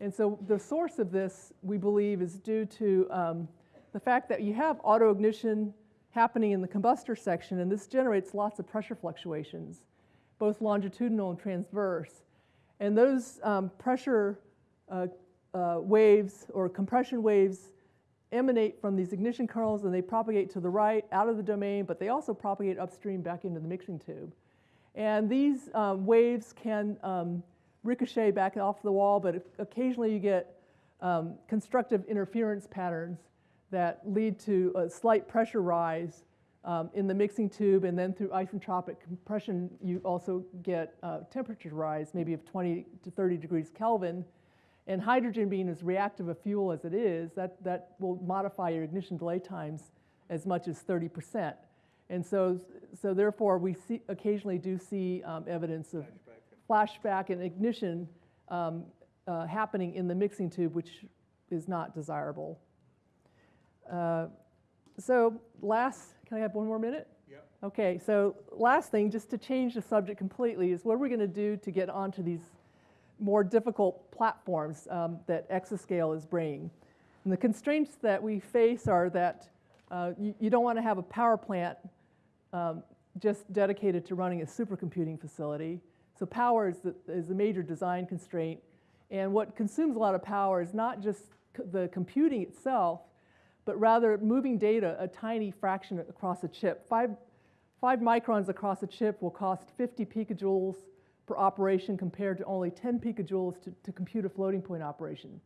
And so the source of this, we believe, is due to um, the fact that you have autoignition happening in the combustor section, and this generates lots of pressure fluctuations, both longitudinal and transverse. And those um, pressure uh, uh, waves or compression waves emanate from these ignition kernels and they propagate to the right out of the domain, but they also propagate upstream back into the mixing tube. And these um, waves can um, ricochet back off the wall, but occasionally you get um, constructive interference patterns that lead to a slight pressure rise um, in the mixing tube, and then through isentropic compression, you also get uh, temperature rise, maybe of 20 to 30 degrees Kelvin. And hydrogen being as reactive a fuel as it is, that, that will modify your ignition delay times as much as 30%. And so, so therefore, we see, occasionally do see um, evidence of flashback and ignition um, uh, happening in the mixing tube, which is not desirable. Uh, so last, can I have one more minute? Yep. Okay, so last thing, just to change the subject completely, is what are we going to do to get onto these more difficult platforms um, that exascale is bringing? And the constraints that we face are that uh, you, you, don't want to have a power plant um, just dedicated to running a supercomputing facility. So power is, the, is a major design constraint. And what consumes a lot of power is not just the computing itself, but rather moving data a tiny fraction across a chip. Five, five microns across a chip will cost 50 picojoules per operation compared to only 10 picojoules to, to compute a floating point operation.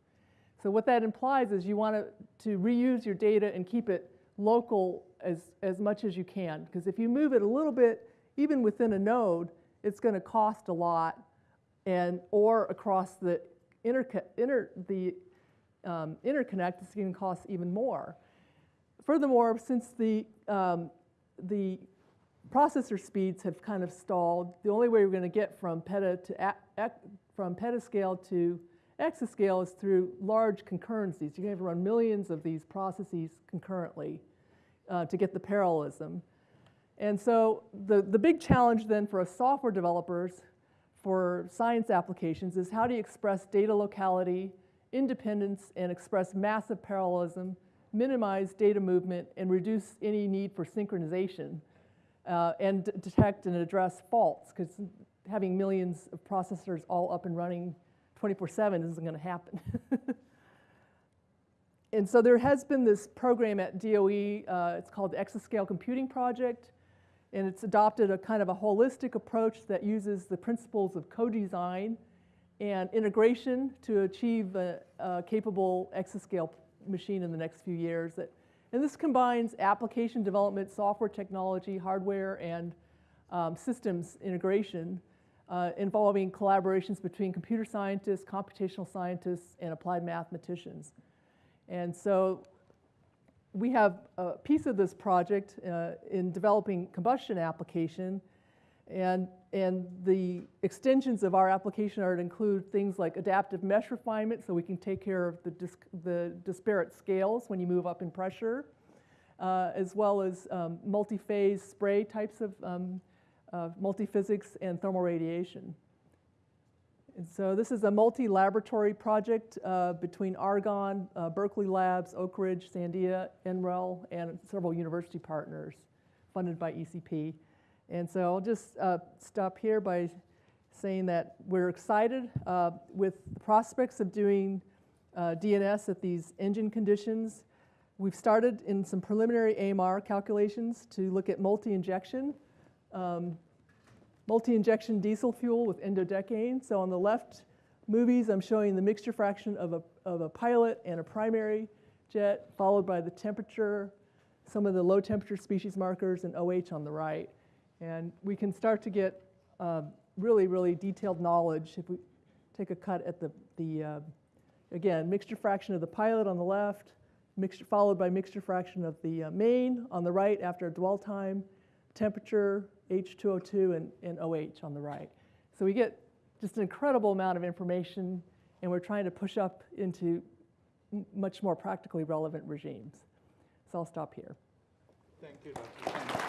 So what that implies is you want to, reuse your data and keep it local as, as much as you can. Because if you move it a little bit, even within a node, it's going to cost a lot, and or across the inter, inter the um, interconnect, it's going to cost even more. Furthermore, since the um, the processor speeds have kind of stalled, the only way we're going to get from peta to from petascale to exascale is through large concurrencies. You're going to have to run millions of these processes concurrently uh, to get the parallelism. And so the, the big challenge then for software developers for science applications is how do you express data locality, independence, and express massive parallelism, minimize data movement, and reduce any need for synchronization, uh, and detect and address faults, because having millions of processors all up and running 24-7 isn't going to happen. and so there has been this program at DOE, uh, it's called the Exascale Computing Project, and it's adopted a kind of a holistic approach that uses the principles of co-design and integration to achieve a, a, capable exascale machine in the next few years. That, and this combines application development, software technology, hardware, and um, systems integration uh, involving collaborations between computer scientists, computational scientists, and applied mathematicians. And so we have a piece of this project uh, in developing combustion application, and, and the extensions of our application are to include things like adaptive mesh refinement, so we can take care of the, dis- the disparate scales when you move up in pressure, uh, as well as um, multi-phase spray types of um, uh, multiphysics and thermal radiation. And so this is a multi-laboratory project uh, between Argonne, uh, Berkeley Labs, Oak Ridge, Sandia, NREL, and several university partners funded by ECP. And so I'll just uh, stop here by saying that we're excited uh, with the prospects of doing uh, DNS at these engine conditions. We've started in some preliminary AMR calculations to look at multi-injection. Um, multi-injection diesel fuel with n-dodecane. So on the left movies, I'm showing the mixture fraction of a, of a pilot and a primary jet, followed by the temperature, some of the low temperature species markers, and OH on the right. And we can start to get um, really, really detailed knowledge if we take a cut at the, the uh, again, mixture fraction of the pilot on the left, mixture, followed by mixture fraction of the uh, main on the right after dwell time, temperature, H2O2, and, and OH on the right. So we get just an incredible amount of information, and we're trying to push up into much more practically relevant regimes. So I'll stop here. Thank you, Dr. Chen.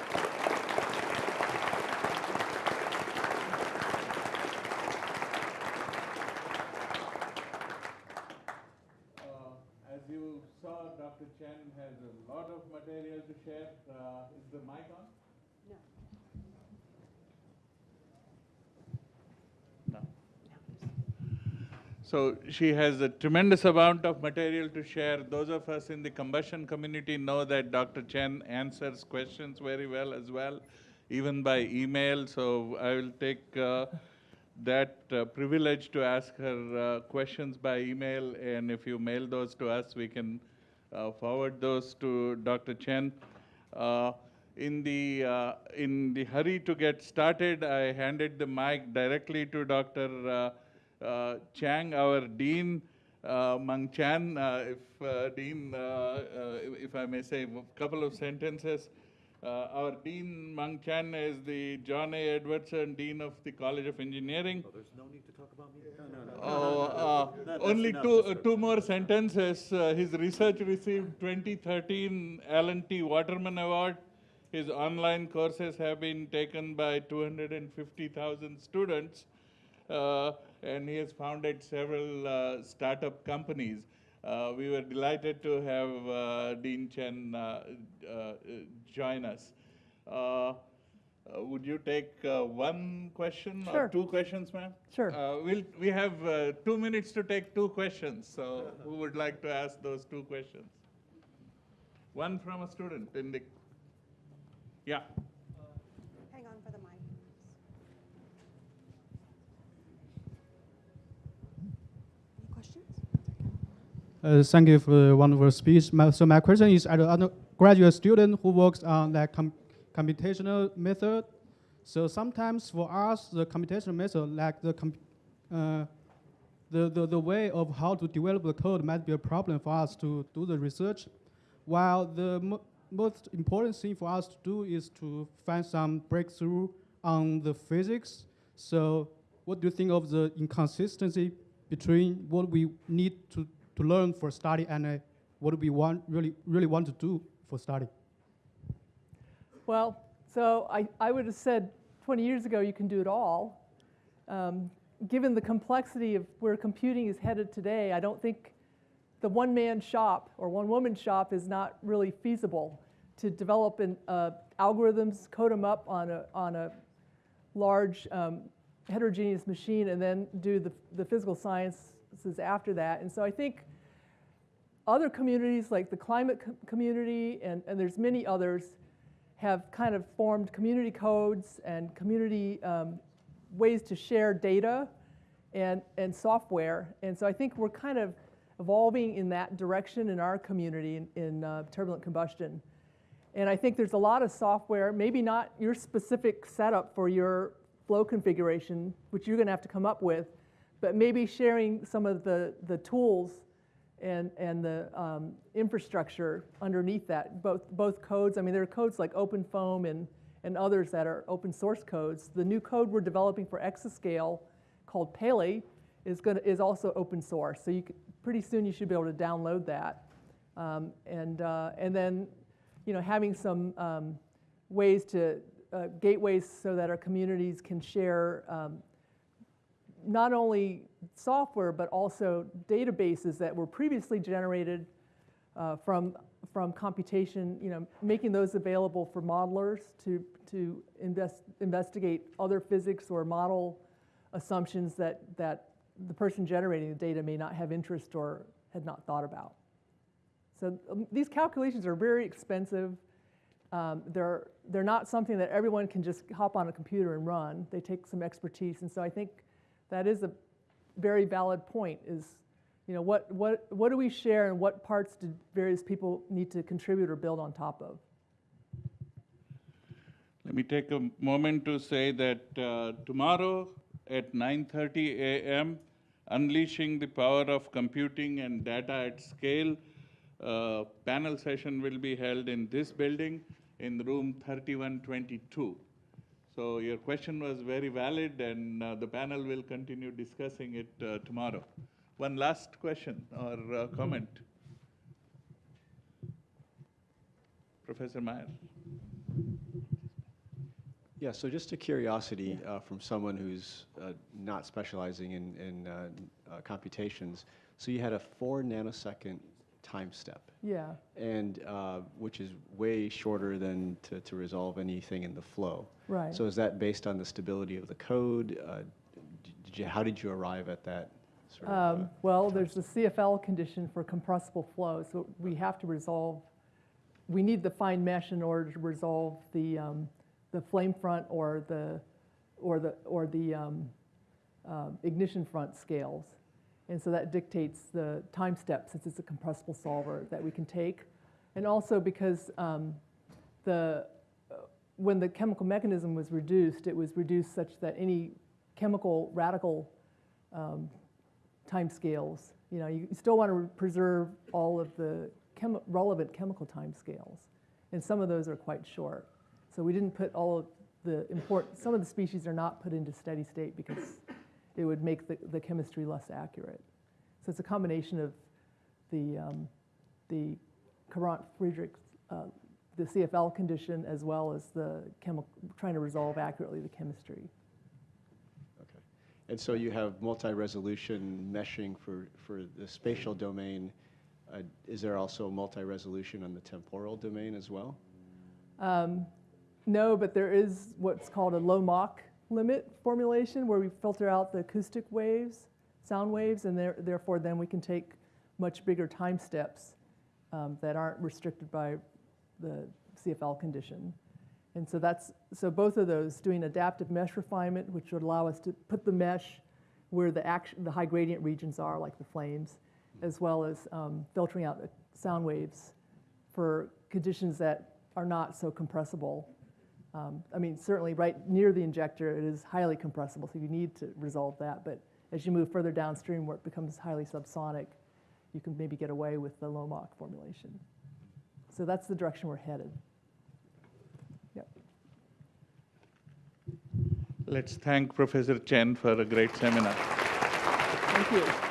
Uh, As you saw, Dr. Chen has a lot of material to share. Uh, Is the mic on? No. So she has a tremendous amount of material to share. Those of us in the combustion community know that Dr. Chen answers questions very well as well, even by email. So I will take uh, that uh, privilege to ask her uh, questions by email, and if you mail those to us, we can uh, forward those to Dr. Chen. Uh, in the uh, in the hurry to get started, I handed the mic directly to Dr. Uh, uh, Chiang, our dean. Uh, Mung Chiang, uh, if uh, Dean, uh, uh, if I may say a couple of sentences. Uh, our Dean Mung Chiang is the John A. Edwardson Dean of the College of Engineering. Oh, there's no need to talk about me? No, no, no. Oh, uh, That- only enough, two, uh, two more sentences. Uh, his research received 2013 Alan T. Waterman Award. His online courses have been taken by 250,000 students, uh, and he has founded several uh, startup companies. Uh, we were delighted to have uh, Dean Chen uh, uh, join us. Uh, uh, would you take uh, one question Sure. or two questions, ma'am? Sure. Uh, we'll, we have uh, two minutes to take two questions, so who would like to ask those two questions? One from a student in the, yeah. Hang on for the mic. Any questions? Uh, Thank you for the wonderful speech. My- So my question is, as an undergraduate student who works on that com- computational method, so sometimes for us, the computational method, like the, uh, the, the, the way of how to develop the code might be a problem for us to do the research, while the mo- most important thing for us to do is to find some breakthrough on the physics. So what do you think of the inconsistency between what we need to, to learn for study and uh, what we want really really want to do for study? Well, so I, I would have said 20 years ago you can do it all. Um, given the complexity of where computing is headed today, I don't think the one man shop or one woman shop is not really feasible to develop an, uh, algorithms, code them up on a, on a large um, heterogeneous machine, and then do the, the physical sciences after that. And so I think other communities like the climate co- community, and, and there's many others, have kind of formed community codes and community um, ways to share data and, and software. And so I think we're kind of evolving in that direction in our community in, in uh, turbulent combustion. And I think there's a lot of software, maybe not your specific setup for your flow configuration, which you're going to have to come up with, but maybe sharing some of the, the tools and, and the um, infrastructure underneath that, both, both codes. I mean, there are codes like OpenFOAM and, and others that are open source codes. The new code we're developing for Exascale called Pele is, gonna, is also open source. So you could, pretty soon you should be able to download that. Um, and, uh, and then, you know, having some um, ways to, uh, gateways so that our communities can share um, not only software, but also databases that were previously generated uh, from, from computation, you know, making those available for modelers to, to invest, investigate other physics or model assumptions that, that the person generating the data may not have interest or had not thought about. So um, these calculations are very expensive. Um, they're, they're not something that everyone can just hop on a computer and run. They take some expertise. And so I think that is a very valid point is, you know, what, what, what do we share and what parts do various people need to contribute or build on top of? Let me take a moment to say that uh, tomorrow at 9:30 a.m., Unleashing the Power of Computing and Data at Scale uh, panel session will be held in this building in room 3122. So your question was very valid, and uh, the panel will continue discussing it uh, tomorrow. One last question or uh, comment? Professor Meyer. Yeah, so just a curiosity uh, from someone who's uh, not specializing in, in uh, computations. So you had a four nanosecond time step, Yeah. and uh, which is way shorter than to, to resolve anything in the flow. Right. So is that based on the stability of the code? Uh, did you, how did you arrive at that sort of? uh, Um, well, there's the CFL condition for compressible flow, so we have to resolve, we need the fine mesh in order to resolve the, um, the flame front or the, or the, or the um, uh, ignition front scales. And so that dictates the time step, since it's a compressible solver that we can take. And also because um, the, uh, when the chemical mechanism was reduced, it was reduced such that any chemical radical um, timescales. You know, you still want to preserve all of the chemi- relevant chemical timescales, and some of those are quite short. So we didn't put all of the important. Some of the species are not put into steady state because it would make the, the chemistry less accurate. So it's a combination of the um, the Courant Friedrich, uh, the CFL condition, as well as the chemical trying to resolve accurately the chemistry. Okay. And so you have multi-resolution meshing for, for the spatial domain. Uh, Is there also multi-resolution on the temporal domain as well? Um, No, but there is what's called a low Mach limit formulation where we filter out the acoustic waves, sound waves, and there- therefore then we can take much bigger time steps um, that aren't restricted by the CFL condition. And so that's, so both of those, doing adaptive mesh refinement, which would allow us to put the mesh where the action, the high gradient regions are, like the flames, as well as um, filtering out the sound waves for conditions that are not so compressible. Um, I mean, certainly right near the injector, it is highly compressible, so you need to resolve that. But as you move further downstream where it becomes highly subsonic, you can maybe get away with the low Mach formulation. So that's the direction we're headed. Yep. Let's thank Professor Chen for a great seminar. Thank you.